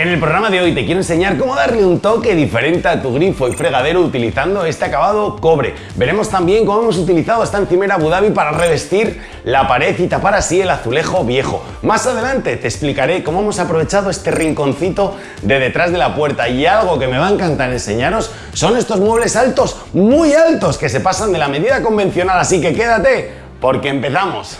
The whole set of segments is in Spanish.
En el programa de hoy te quiero enseñar cómo darle un toque diferente a tu grifo y fregadero utilizando este acabado cobre. Veremos también cómo hemos utilizado esta encimera Abu Dhabi para revestir la pared y tapar así el azulejo viejo. Más adelante te explicaré cómo hemos aprovechado este rinconcito de detrás de la puerta y algo que me va a encantar enseñaros son estos muebles altos, muy altos, que se pasan de la medida convencional, así que quédate porque empezamos.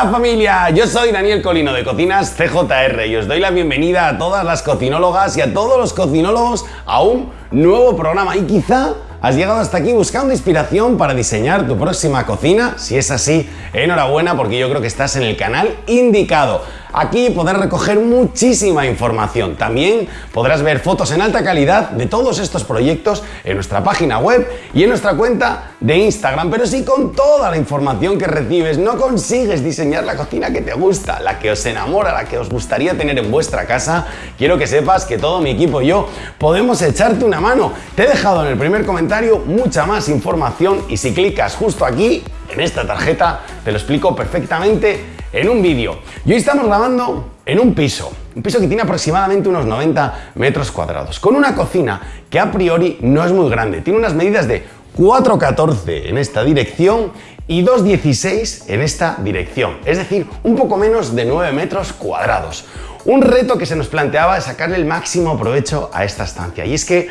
Hola familia, yo soy Daniel Colino de Cocinas CJR y os doy la bienvenida a todas las cocinólogas y a todos los cocinólogos a un nuevo programa y quizá has llegado hasta aquí buscando inspiración para diseñar tu próxima cocina. Si es así, enhorabuena porque yo creo que estás en el canal indicado. Aquí podrás recoger muchísima información. También podrás ver fotos en alta calidad de todos estos proyectos en nuestra página web y en nuestra cuenta de Instagram. Pero si con toda la información que recibes no consigues diseñar la cocina que te gusta, la que os enamora, la que os gustaría tener en vuestra casa, quiero que sepas que todo mi equipo y yo podemos echarte una mano. Te he dejado en el primer comentario mucha más información y si clicas justo aquí, en esta tarjeta, te lo explico perfectamente en un vídeo. Y hoy estamos grabando en un piso, un piso que tiene aproximadamente unos 90 metros cuadrados, con una cocina que a priori no es muy grande, tiene unas medidas de 4,14 en esta dirección y 2,16 en esta dirección, es decir, un poco menos de 9 metros cuadrados. Un reto que se nos planteaba es sacarle el máximo provecho a esta estancia y es que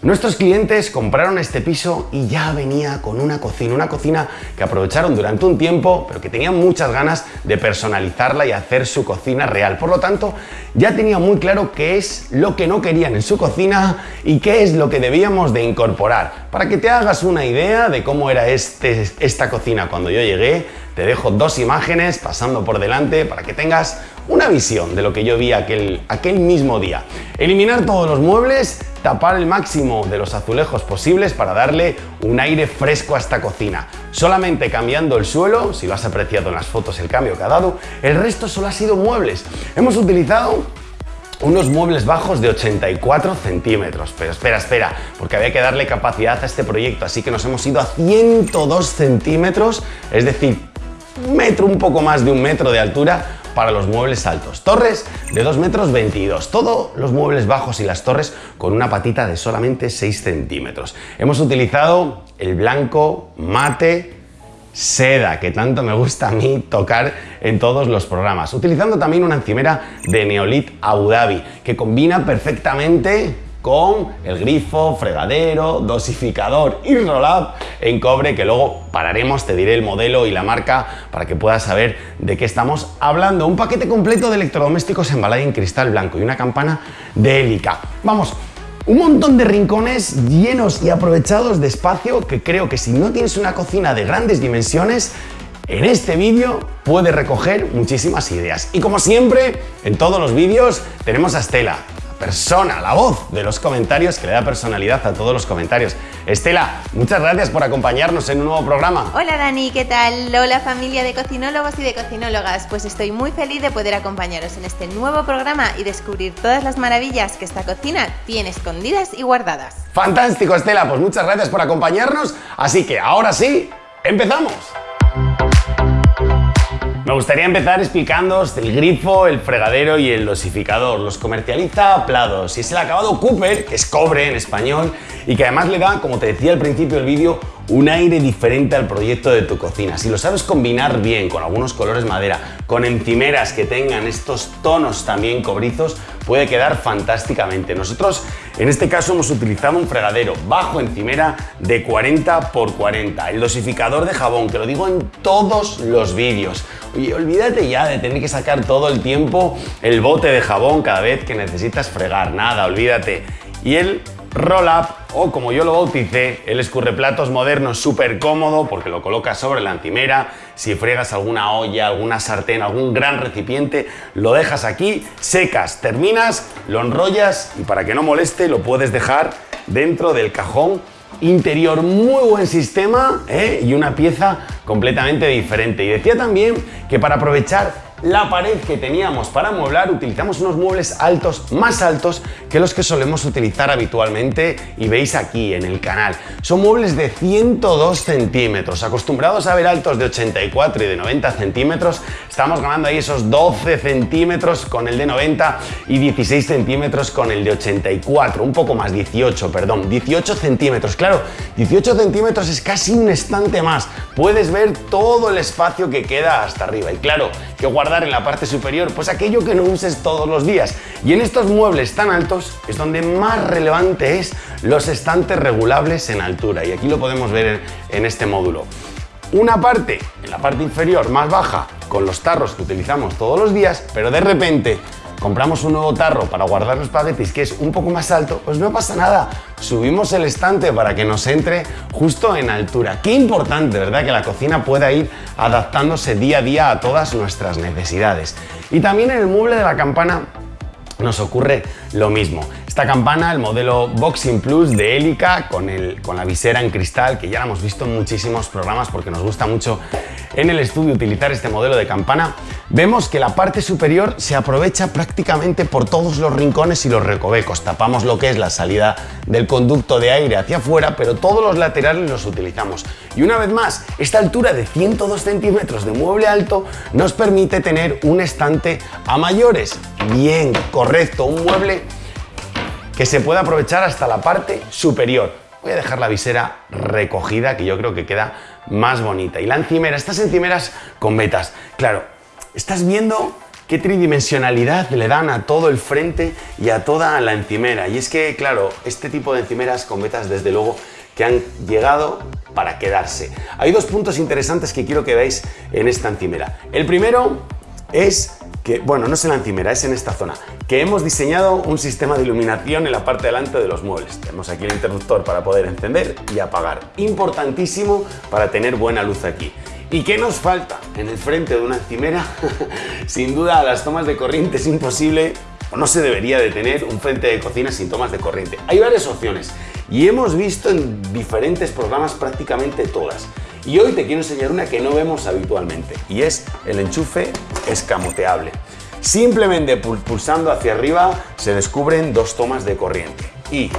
Nuestros clientes compraron este piso y ya venía con una cocina, una cocina que aprovecharon durante un tiempo, pero que tenían muchas ganas de personalizarla y hacer su cocina real. Por lo tanto, ya tenía muy claro qué es lo que no querían en su cocina y qué es lo que debíamos de incorporar. Para que te hagas una idea de cómo era este, esta cocina cuando yo llegué, te dejo dos imágenes pasando por delante para que tengas una visión de lo que yo vi aquel, aquel mismo día. Eliminar todos los muebles, tapar el máximo de los azulejos posibles para darle un aire fresco a esta cocina. Solamente cambiando el suelo, si lo has apreciado en las fotos el cambio que ha dado, el resto solo ha sido muebles. Hemos utilizado unos muebles bajos de 84 centímetros. Pero espera, espera, porque había que darle capacidad a este proyecto, así que nos hemos ido a 102 centímetros, es decir, metro, un poco más de un metro de altura para los muebles altos. Torres de 2 metros 22. Todos los muebles bajos y las torres con una patita de solamente 6 centímetros. Hemos utilizado el blanco mate seda, que tanto me gusta a mí tocar en todos los programas. Utilizando también una encimera de Neolit Abu Dhabi, que combina perfectamente con el grifo, fregadero, dosificador y roll-up en cobre que luego pararemos, te diré el modelo y la marca para que puedas saber de qué estamos hablando. Un paquete completo de electrodomésticos en en cristal blanco y una campana de hélica. Vamos, un montón de rincones llenos y aprovechados de espacio que creo que si no tienes una cocina de grandes dimensiones, en este vídeo puedes recoger muchísimas ideas. Y como siempre, en todos los vídeos tenemos a Estela, persona, la voz de los comentarios que le da personalidad a todos los comentarios. Estela, muchas gracias por acompañarnos en un nuevo programa. Hola Dani, ¿qué tal? Hola familia de cocinólogos y de cocinólogas. Pues estoy muy feliz de poder acompañaros en este nuevo programa y descubrir todas las maravillas que esta cocina tiene escondidas y guardadas. Fantástico Estela, pues muchas gracias por acompañarnos. Así que ahora sí, empezamos. Me gustaría empezar explicándoos el grifo, el fregadero y el dosificador. Los comercializa Plados y es el acabado Cooper, que es cobre en español, y que además le da, como te decía al principio del vídeo, un aire diferente al proyecto de tu cocina. Si lo sabes combinar bien con algunos colores madera, con encimeras que tengan estos tonos también cobrizos, puede quedar fantásticamente. Nosotros en este caso hemos utilizado un fregadero bajo encimera de 40 x 40, el dosificador de jabón, que lo digo en todos los vídeos. Oye, olvídate ya de tener que sacar todo el tiempo el bote de jabón cada vez que necesitas fregar, nada, olvídate. Y el roll-up o como yo lo bauticé, el escurreplatos moderno súper cómodo porque lo colocas sobre la encimera, si fregas alguna olla, alguna sartén, algún gran recipiente, lo dejas aquí, secas, terminas, lo enrollas y para que no moleste lo puedes dejar dentro del cajón interior, muy buen sistema ¿eh? y una pieza completamente diferente. Y decía también que para aprovechar la pared que teníamos para mueblar, utilizamos unos muebles altos, más altos que los que solemos utilizar habitualmente y veis aquí en el canal. Son muebles de 102 centímetros, acostumbrados a ver altos de 84 y de 90 centímetros, estamos ganando ahí esos 12 centímetros con el de 90 y 16 centímetros con el de 84, un poco más, 18, perdón, 18 centímetros, claro, 18 centímetros es casi un estante más, puedes ver todo el espacio que queda hasta arriba. Y claro, que guardar en la parte superior, pues aquello que no uses todos los días y en estos muebles tan altos es donde más relevante es los estantes regulables en altura y aquí lo podemos ver en, este módulo. Una parte, en la parte inferior más baja, con los tarros que utilizamos todos los días, pero de repente compramos un nuevo tarro para guardar los espaguetis que es un poco más alto, pues no pasa nada. Subimos el estante para que nos entre justo en altura. Qué importante, ¿verdad? Que la cocina pueda ir adaptándose día a día a todas nuestras necesidades. Y también en el mueble de la campana nos ocurre lo mismo. Esta campana, el modelo Boxing Plus de Helica, con, el, con la visera en cristal, que ya la hemos visto en muchísimos programas porque nos gusta mucho en el estudio utilizar este modelo de campana, vemos que la parte superior se aprovecha prácticamente por todos los rincones y los recovecos. Tapamos lo que es la salida del conducto de aire hacia afuera, pero todos los laterales los utilizamos. Y una vez más, esta altura de 102 centímetros de mueble alto nos permite tener un estante a mayores. Bien, correcto, un mueble que se puede aprovechar hasta la parte superior. Voy a dejar la visera recogida, que yo creo que queda más bonita. Y la encimera, estas encimeras con vetas. Claro, estás viendo qué tridimensionalidad le dan a todo el frente y a toda la encimera. Y es que, claro, este tipo de encimeras con vetas, desde luego, que han llegado para quedarse. Hay dos puntos interesantes que quiero que veáis en esta encimera. El primero es que, bueno, no es en la encimera, es en esta zona, que hemos diseñado un sistema de iluminación en la parte delante de los muebles. Tenemos aquí el interruptor para poder encender y apagar. Importantísimo para tener buena luz aquí. ¿Y qué nos falta en el frente de una encimera? sin duda, las tomas de corriente es imposible o no se debería de tener un frente de cocina sin tomas de corriente. Hay varias opciones y hemos visto en diferentes programas prácticamente todas. Y hoy te quiero enseñar una que no vemos habitualmente y es el enchufe escamoteable. Simplemente pulsando hacia arriba se descubren dos tomas de corriente y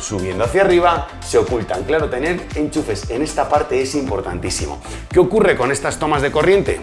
subiendo hacia arriba se ocultan. Claro, tener enchufes en esta parte es importantísimo. ¿Qué ocurre con estas tomas de corriente?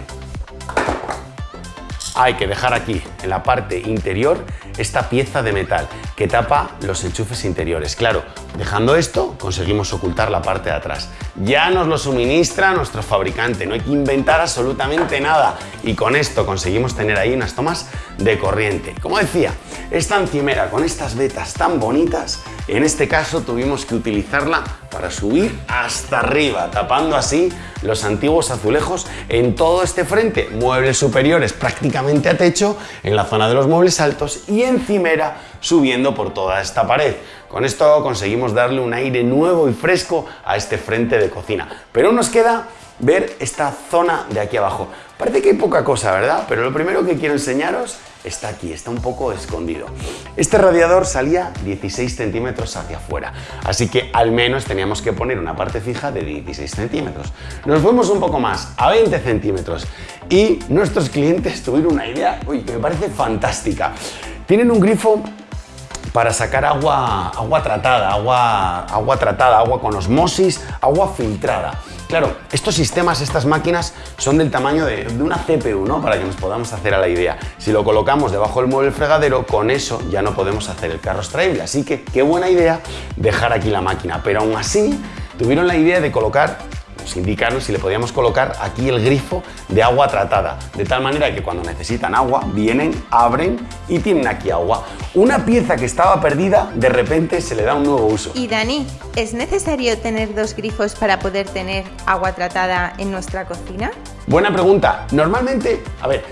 Hay que dejar aquí, en la parte interior, esta pieza de metal que tapa los enchufes interiores. Claro, dejando esto, conseguimos ocultar la parte de atrás. Ya nos lo suministra nuestro fabricante, no hay que inventar absolutamente nada. Y con esto conseguimos tener ahí unas tomas de corriente. Como decía, esta encimera con estas vetas tan bonitas, en este caso tuvimos que utilizarla para subir hasta arriba, tapando así los antiguos azulejos en todo este frente. Muebles superiores prácticamente a techo, en la zona de los muebles altos y encimera subiendo por toda esta pared. Con esto conseguimos darle un aire nuevo y fresco a este frente de cocina. Pero nos queda ver esta zona de aquí abajo. Parece que hay poca cosa, ¿verdad? Pero lo primero que quiero enseñaros está aquí, está un poco escondido. Este radiador salía 16 centímetros hacia afuera, así que al menos teníamos que poner una parte fija de 16 centímetros. Nos fuimos un poco más, a 20 centímetros, y nuestros clientes tuvieron una idea que me parece fantástica. Tienen un grifo para sacar agua, agua tratada, agua, agua tratada, agua con osmosis, agua filtrada. Claro, estos sistemas, estas máquinas son del tamaño de, una CPU, ¿no? Para que nos podamos hacer a la idea. Si lo colocamos debajo del mueble fregadero, con eso ya no podemos hacer el carro extraíble. Así que qué buena idea dejar aquí la máquina. Pero aún así, tuvieron la idea de colocar nos indicaron si le podíamos colocar aquí el grifo de agua tratada, de tal manera que cuando necesitan agua, vienen, abren y tienen aquí agua. Una pieza que estaba perdida, de repente se le da un nuevo uso. Y Dani, ¿es necesario tener dos grifos para poder tener agua tratada en nuestra cocina? Buena pregunta. Normalmente, a ver,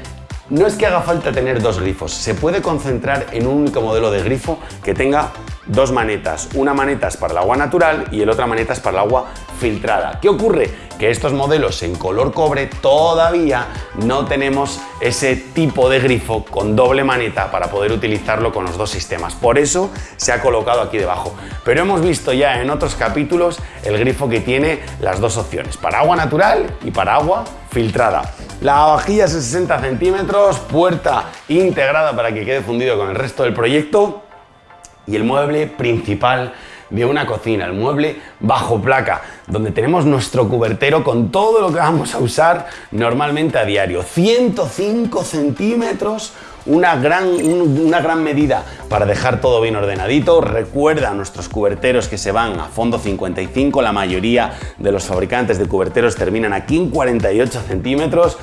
no es que haga falta tener dos grifos, se puede concentrar en un único modelo de grifo que tenga dos manetas. Una maneta es para el agua natural y el otra maneta es para el agua filtrada. ¿Qué ocurre? Que estos modelos en color cobre todavía no tenemos ese tipo de grifo con doble maneta para poder utilizarlo con los dos sistemas. Por eso se ha colocado aquí debajo. Pero hemos visto ya en otros capítulos el grifo que tiene las dos opciones, para agua natural y para agua filtrada. La vajilla es de 60 centímetros, puerta integrada para que quede fundido con el resto del proyecto y el mueble principal de una cocina, el mueble bajo placa, donde tenemos nuestro cubertero con todo lo que vamos a usar normalmente a diario. 105 centímetros, una gran, una gran medida para dejar todo bien ordenadito. Recuerda nuestros cuberteros que se van a fondo 55, la mayoría de los fabricantes de cuberteros terminan aquí en 48 centímetros.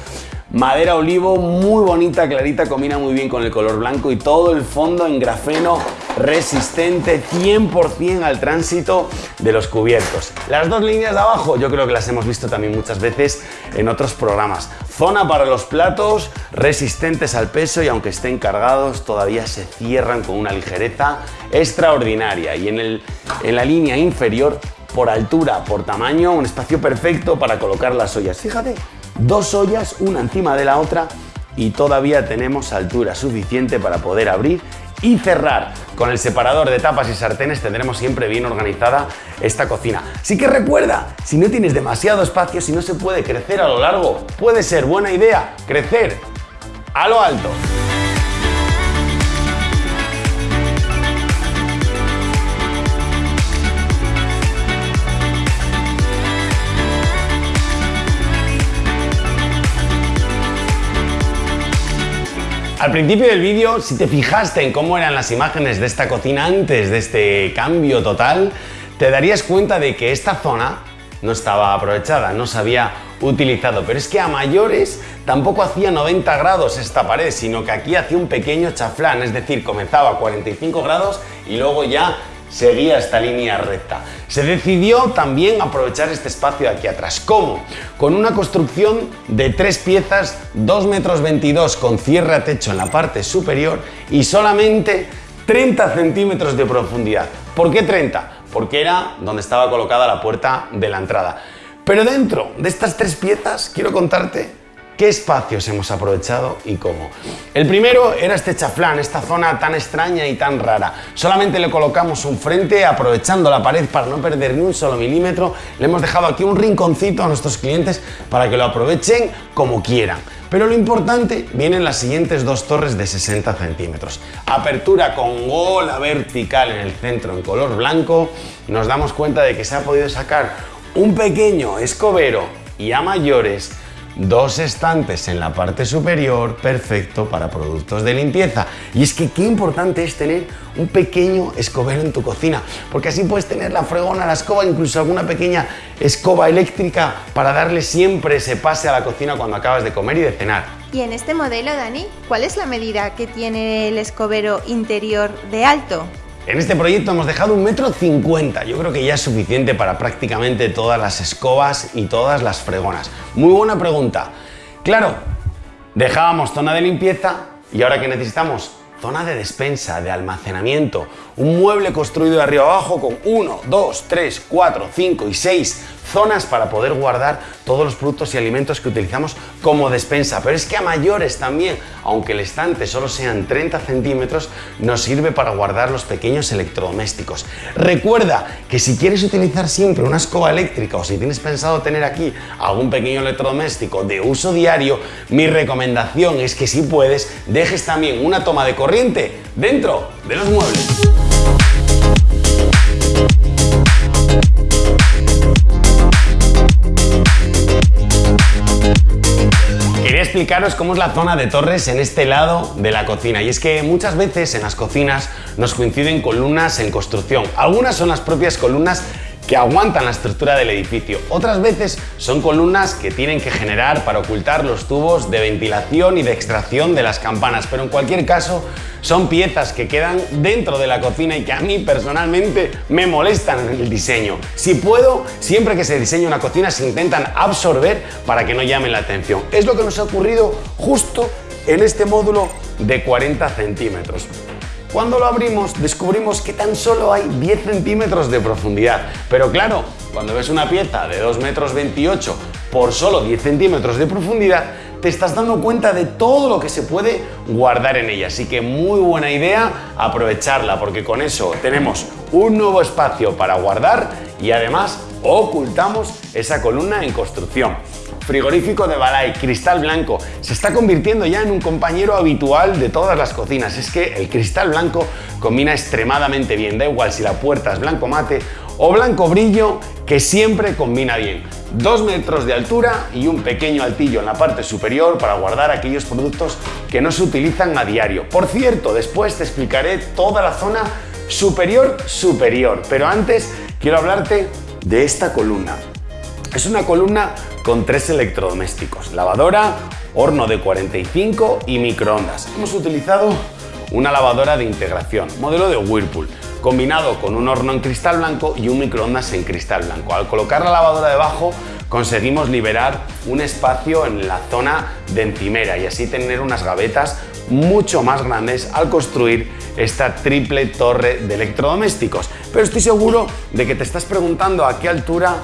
Madera olivo muy bonita, clarita, combina muy bien con el color blanco y todo el fondo en grafeno resistente 100% al tránsito de los cubiertos. Las dos líneas de abajo yo creo que las hemos visto también muchas veces en otros programas. Zona para los platos, resistentes al peso y aunque estén cargados todavía se cierran con una ligereza extraordinaria. Y en, el, en la línea inferior, por altura, por tamaño, un espacio perfecto para colocar las ollas. Fíjate, dos ollas una encima de la otra y todavía tenemos altura suficiente para poder abrir y cerrar. Con el separador de tapas y sartenes tendremos siempre bien organizada esta cocina. Así que recuerda, si no tienes demasiado espacio, si no se puede crecer a lo largo, puede ser buena idea crecer a lo alto. Al principio del vídeo, si te fijaste en cómo eran las imágenes de esta cocina antes de este cambio total, te darías cuenta de que esta zona no estaba aprovechada, no se había utilizado. Pero es que a mayores tampoco hacía 90 grados esta pared, sino que aquí hacía un pequeño chaflán, es decir, comenzaba a 45 grados y luego ya seguía esta línea recta. Se decidió también aprovechar este espacio de aquí atrás. ¿Cómo? Con una construcción de tres piezas, 2 metros 22 con cierre a techo en la parte superior y solamente 30 centímetros de profundidad. ¿Por qué 30? Porque era donde estaba colocada la puerta de la entrada. Pero dentro de estas tres piezas quiero contarte ¿Qué espacios hemos aprovechado y cómo? El primero era este chaflán, esta zona tan extraña y tan rara. Solamente le colocamos un frente aprovechando la pared para no perder ni un solo milímetro. Le hemos dejado aquí un rinconcito a nuestros clientes para que lo aprovechen como quieran. Pero lo importante vienen las siguientes dos torres de 60 centímetros. Apertura con gola vertical en el centro en color blanco. Nos damos cuenta de que se ha podido sacar un pequeño escobero y a mayores dos estantes en la parte superior, perfecto para productos de limpieza. Y es que qué importante es tener un pequeño escobero en tu cocina, porque así puedes tener la fregona, la escoba, incluso alguna pequeña escoba eléctrica para darle siempre ese pase a la cocina cuando acabas de comer y de cenar. Y en este modelo, Dani, ¿cuál es la medida que tiene el escobero interior de alto? En este proyecto hemos dejado un metro cincuenta. Yo creo que ya es suficiente para prácticamente todas las escobas y todas las fregonas. Muy buena pregunta. Claro, dejábamos zona de limpieza y ahora que necesitamos zona de despensa, de almacenamiento, un mueble construido de arriba abajo con 1, 2, 3, 4, 5 y 6 zonas para poder guardar todos los productos y alimentos que utilizamos como despensa. Pero es que a mayores también, aunque el estante solo sean 30 centímetros, nos sirve para guardar los pequeños electrodomésticos. Recuerda que si quieres utilizar siempre una escoba eléctrica o si tienes pensado tener aquí algún pequeño electrodoméstico de uso diario, mi recomendación es que si puedes, dejes también una toma de corriente dentro de los muebles. Explicaros cómo es la zona de torres en este lado de la cocina. Y es que muchas veces en las cocinas nos coinciden columnas en construcción. Algunas son las propias columnas que aguantan la estructura del edificio. Otras veces son columnas que tienen que generar para ocultar los tubos de ventilación y de extracción de las campanas, pero en cualquier caso son piezas que quedan dentro de la cocina y que a mí personalmente me molestan en el diseño. Si puedo, siempre que se diseña una cocina se intentan absorber para que no llamen la atención. Es lo que nos ha ocurrido justo en este módulo de 40 centímetros. Cuando lo abrimos descubrimos que tan solo hay 10 centímetros de profundidad. Pero claro, cuando ves una pieza de 2 metros 28 por solo 10 centímetros de profundidad, te estás dando cuenta de todo lo que se puede guardar en ella. Así que muy buena idea aprovecharla porque con eso tenemos un nuevo espacio para guardar y además ocultamos esa columna en construcción frigorífico de Balay, cristal blanco, se está convirtiendo ya en un compañero habitual de todas las cocinas. Es que el cristal blanco combina extremadamente bien, da igual si la puerta es blanco mate o blanco brillo, que siempre combina bien. Dos metros de altura y un pequeño altillo en la parte superior para guardar aquellos productos que no se utilizan a diario. Por cierto, después te explicaré toda la zona superior superior, pero antes quiero hablarte de esta columna. Es una columna con tres electrodomésticos, lavadora, horno de 45 y microondas. Hemos utilizado una lavadora de integración, modelo de Whirlpool, combinado con un horno en cristal blanco y un microondas en cristal blanco. Al colocar la lavadora debajo conseguimos liberar un espacio en la zona de encimera y así tener unas gavetas mucho más grandes al construir esta triple torre de electrodomésticos. Pero estoy seguro de que te estás preguntando a qué altura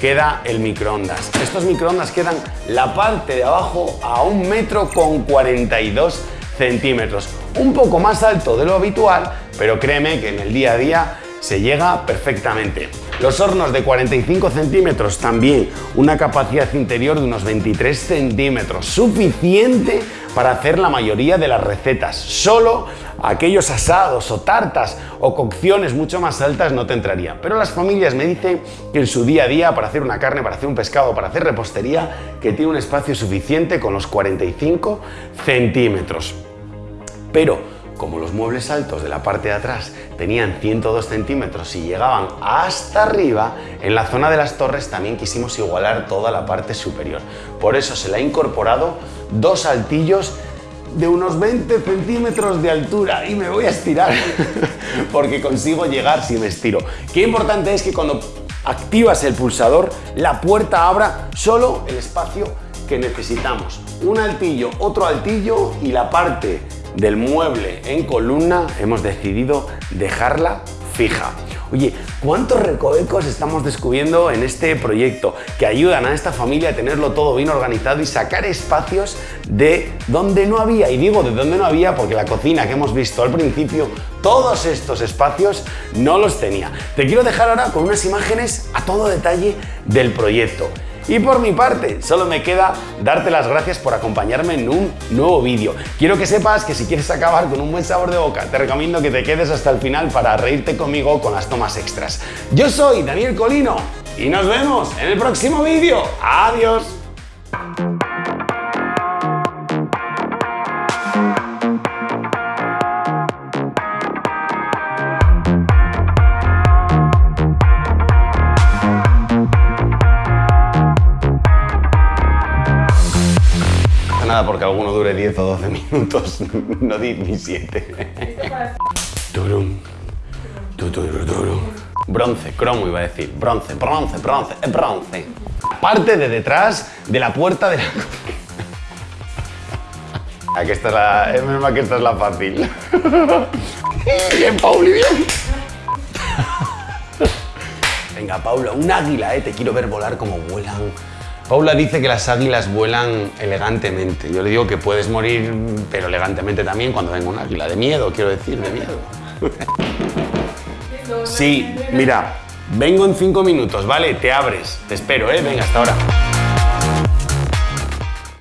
queda el microondas. Estos microondas quedan la parte de abajo a un metro con 42 centímetros. Un poco más alto de lo habitual, pero créeme que en el día a día se llega perfectamente. Los hornos de 45 centímetros también, una capacidad interior de unos 23 centímetros, suficiente para hacer la mayoría de las recetas. Solo aquellos asados o tartas o cocciones mucho más altas no te entrarían. Pero las familias me dicen que en su día a día, para hacer una carne, para hacer un pescado, para hacer repostería, que tiene un espacio suficiente con los 45 centímetros. Pero como los muebles altos de la parte de atrás tenían 102 centímetros y llegaban hasta arriba, en la zona de las torres también quisimos igualar toda la parte superior. Por eso se le ha incorporado dos altillos de unos 20 centímetros de altura y me voy a estirar porque consigo llegar si me estiro. Qué importante es que cuando activas el pulsador la puerta abra solo el espacio que necesitamos. Un altillo, otro altillo y la parte del mueble en columna hemos decidido dejarla fija. Oye, ¿cuántos recovecos estamos descubriendo en este proyecto que ayudan a esta familia a tenerlo todo bien organizado y sacar espacios de donde no había? Y digo de donde no había porque la cocina que hemos visto al principio, todos estos espacios no los tenía. Te quiero dejar ahora con unas imágenes a todo detalle del proyecto. Y por mi parte, solo me queda darte las gracias por acompañarme en un nuevo vídeo. Quiero que sepas que si quieres acabar con un buen sabor de boca, te recomiendo que te quedes hasta el final para reírte conmigo con las tomas extras. Yo soy Daniel Colino y nos vemos en el próximo vídeo. ¡Adiós! 10 o 12 minutos, no 17. Bronce, cromo iba a decir. Bronce, bronce, bronce, es bronce. Parte de detrás de la puerta de la Aquí está la... Es que esta es la fácil. Bien, Pauli, bien. Venga, Paula, un águila, ¿eh? Te quiero ver volar como vuelan Paula dice que las águilas vuelan elegantemente. Yo le digo que puedes morir, pero elegantemente también cuando venga un águila. De miedo, quiero decir, de miedo. Sí, mira, vengo en cinco minutos, ¿vale? Te abres. Te espero, ¿eh? Venga, hasta ahora.